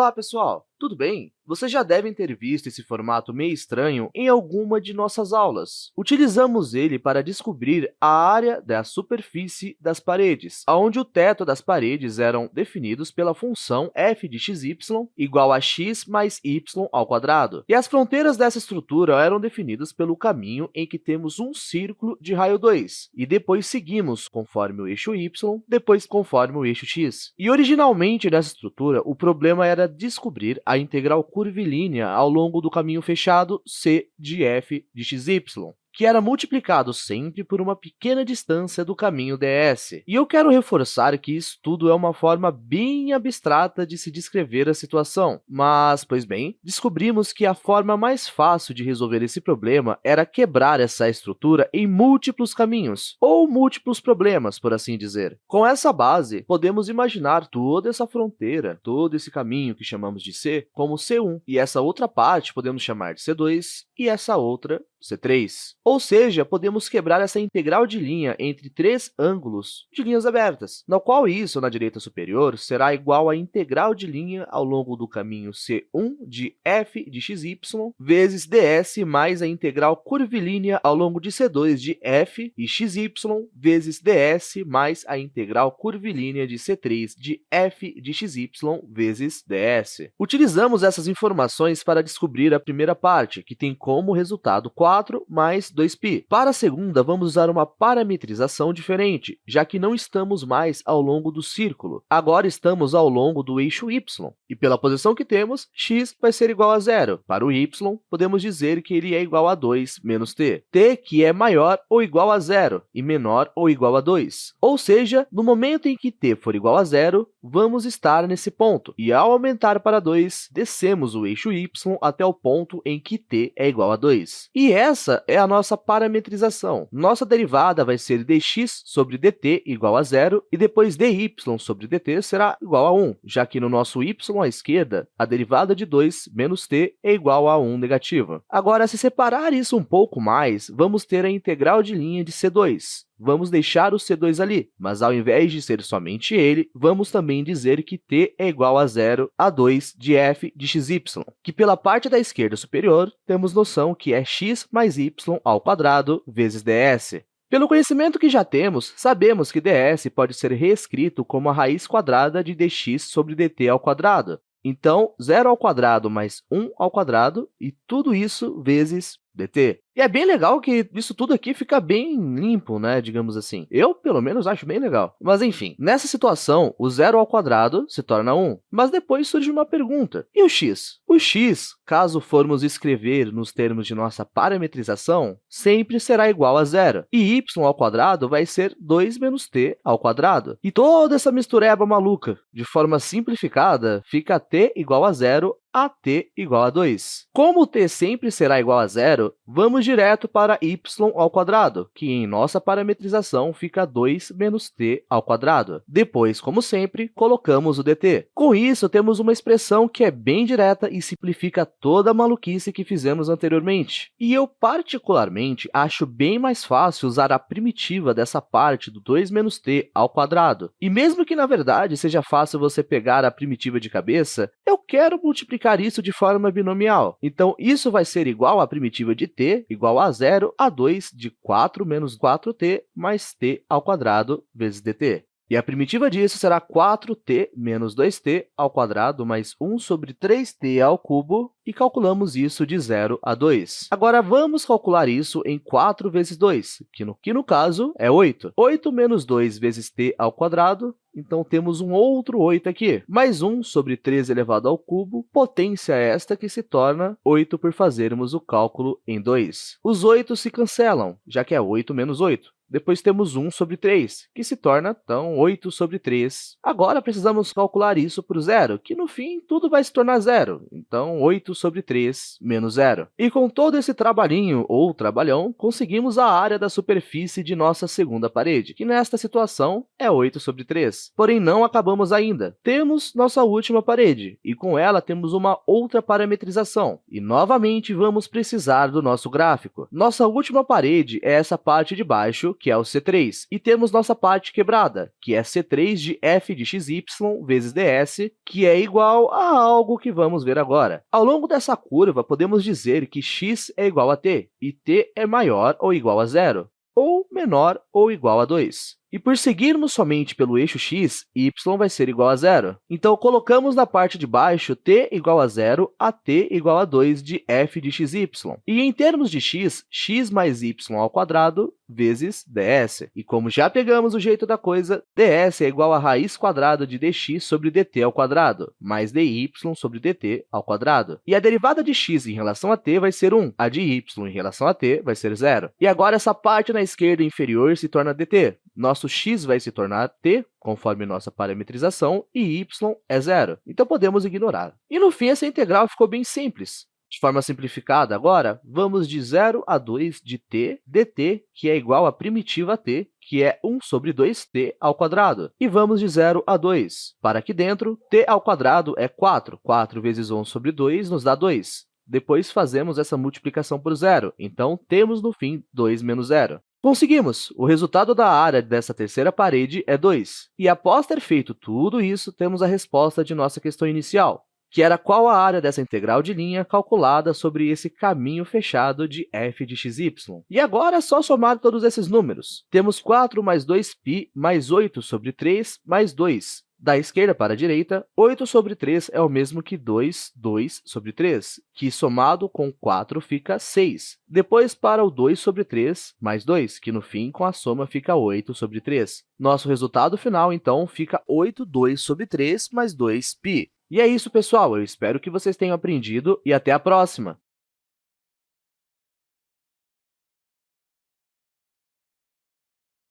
Olá, pessoal! Tudo bem? Vocês já devem ter visto esse formato meio estranho em alguma de nossas aulas. Utilizamos ele para descobrir a área da superfície das paredes, onde o teto das paredes eram definidos pela função f de xy igual a x mais y ao quadrado. E as fronteiras dessa estrutura eram definidas pelo caminho em que temos um círculo de raio 2, e depois seguimos conforme o eixo y, depois conforme o eixo x. E originalmente nessa estrutura, o problema era descobrir a integral curvilínea ao longo do caminho fechado c de f de xy que era multiplicado sempre por uma pequena distância do caminho ds. E eu quero reforçar que isso tudo é uma forma bem abstrata de se descrever a situação, mas, pois bem, descobrimos que a forma mais fácil de resolver esse problema era quebrar essa estrutura em múltiplos caminhos, ou múltiplos problemas, por assim dizer. Com essa base, podemos imaginar toda essa fronteira, todo esse caminho que chamamos de C, como C1, e essa outra parte podemos chamar de C2, e essa outra C3. Ou seja, podemos quebrar essa integral de linha entre três ângulos de linhas abertas, na qual isso, na direita superior, será igual à integral de linha ao longo do caminho C1 de f de xy vezes ds mais a integral curvilínea ao longo de C2 de f e xy vezes ds mais a integral curvilínea de C3 de f de xy vezes ds. Utilizamos essas informações para descobrir a primeira parte, que tem como resultado 4 4 mais 2π. Para a segunda, vamos usar uma parametrização diferente, já que não estamos mais ao longo do círculo. Agora estamos ao longo do eixo y, e pela posição que temos, x vai ser igual a zero. Para o y, podemos dizer que ele é igual a 2 menos t. t que é maior ou igual a zero e menor ou igual a 2. Ou seja, no momento em que t for igual a zero, vamos estar nesse ponto. E ao aumentar para 2, descemos o eixo y até o ponto em que t é igual a 2. E essa é a nossa parametrização. Nossa derivada vai ser dx sobre dt igual a zero, e depois dy sobre dt será igual a 1, já que no nosso y à esquerda, a derivada de 2 menos t é igual a 1 negativa. Agora, se separar isso um pouco mais, vamos ter a integral de linha de C2 vamos deixar o C2 ali, mas ao invés de ser somente ele, vamos também dizer que t é igual a zero a 2 de f de xy, que pela parte da esquerda superior, temos noção que é x mais y ao quadrado vezes ds. Pelo conhecimento que já temos, sabemos que ds pode ser reescrito como a raiz quadrada de dx sobre dt ao quadrado. Então, zero ao quadrado mais 1 ao quadrado, e tudo isso vezes dt. E é bem legal que isso tudo aqui fica bem limpo, né, digamos assim. Eu, pelo menos, acho bem legal. Mas, enfim, nessa situação, o zero ao quadrado se torna 1. Mas depois surge uma pergunta. E o x? O x, caso formos escrever nos termos de nossa parametrização, sempre será igual a zero. E y ao quadrado vai ser 2 menos t ao quadrado. E toda essa mistureba maluca, de forma simplificada, fica t igual a zero a t igual a 2. Como t sempre será igual a zero, vamos direto para y ao quadrado, que em nossa parametrização fica 2 menos t ao quadrado. Depois, como sempre, colocamos o dt. Com isso, temos uma expressão que é bem direta e simplifica toda a maluquice que fizemos anteriormente. E eu, particularmente, acho bem mais fácil usar a primitiva dessa parte do 2 menos t ao quadrado. E mesmo que, na verdade, seja fácil você pegar a primitiva de cabeça, eu quero multiplicar multiplicar isso de forma binomial. Então, isso vai ser igual à primitiva de t, igual a zero, a 2 de 4 menos 4t mais t ao quadrado vezes dt. E a primitiva disso será 4t menos 2t ao quadrado mais 1 sobre 3t ao cubo, e calculamos isso de 0 a 2. Agora, vamos calcular isso em 4 vezes 2, que no, que no caso é 8. 8 menos 2 vezes t ao quadrado então, temos um outro 8 aqui, mais 1 sobre 3 elevado ao cubo, potência esta que se torna 8 por fazermos o cálculo em 2. Os 8 se cancelam, já que é 8 menos 8. Depois temos 1 sobre 3, que se torna, então, 8 sobre 3. Agora, precisamos calcular isso por zero, que, no fim, tudo vai se tornar zero. Então, 8 sobre 3 menos zero. E com todo esse trabalhinho, ou trabalhão, conseguimos a área da superfície de nossa segunda parede, que, nesta situação, é 8 sobre 3. Porém, não acabamos ainda. Temos nossa última parede, e com ela temos uma outra parametrização. E, novamente, vamos precisar do nosso gráfico. Nossa última parede é essa parte de baixo, que é o C3, e temos nossa parte quebrada, que é C3 de f de xy vezes ds, que é igual a algo que vamos ver agora. Ao longo dessa curva, podemos dizer que x é igual a t, e t é maior ou igual a zero, ou menor ou igual a 2. E por seguirmos somente pelo eixo x, y vai ser igual a zero. Então, colocamos na parte de baixo t igual a zero a t igual a 2 de f de xy. E em termos de x, x mais y ao quadrado vezes ds. E como já pegamos o jeito da coisa, ds é igual a raiz quadrada de dx sobre dt ao quadrado, mais dy sobre dt ao quadrado. E a derivada de x em relação a t vai ser 1, a de y em relação a t vai ser zero. E agora, essa parte na esquerda inferior se torna dt. Nosso x vai se tornar t, conforme nossa parametrização, e y é zero. Então, podemos ignorar. E, no fim, essa integral ficou bem simples. De forma simplificada, agora, vamos de 0 a 2 de t dt, que é igual à primitiva t, que é 1 sobre 2t ao quadrado. E vamos de 0 a 2. Para aqui dentro, t ao quadrado é 4. 4 vezes 1 sobre 2 nos dá 2. Depois, fazemos essa multiplicação por zero. Então, temos, no fim, 2 menos zero. Conseguimos! O resultado da área dessa terceira parede é 2. E após ter feito tudo isso, temos a resposta de nossa questão inicial, que era qual a área dessa integral de linha calculada sobre esse caminho fechado de f de xy. E agora é só somar todos esses números. Temos 4 mais 2π mais 8 sobre 3 mais 2, da esquerda para a direita, 8 sobre 3 é o mesmo que 2, 2 sobre 3, que somado com 4 fica 6. Depois, para o 2 sobre 3 mais 2, que no fim, com a soma, fica 8 sobre 3. Nosso resultado final, então, fica 8, 2 sobre 3 mais 2π. E é isso, pessoal. Eu espero que vocês tenham aprendido e até a próxima!